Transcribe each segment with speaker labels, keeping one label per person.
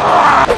Speaker 1: Ah!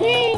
Speaker 2: g